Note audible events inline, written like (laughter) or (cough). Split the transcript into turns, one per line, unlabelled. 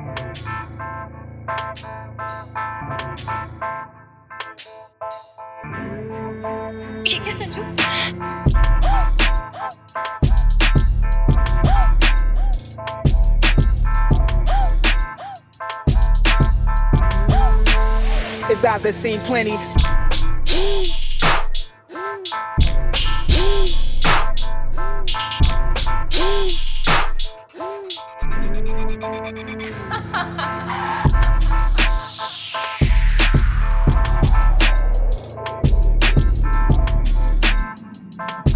ये क्या Sanju.
Is out seen plenty. Bye. (laughs)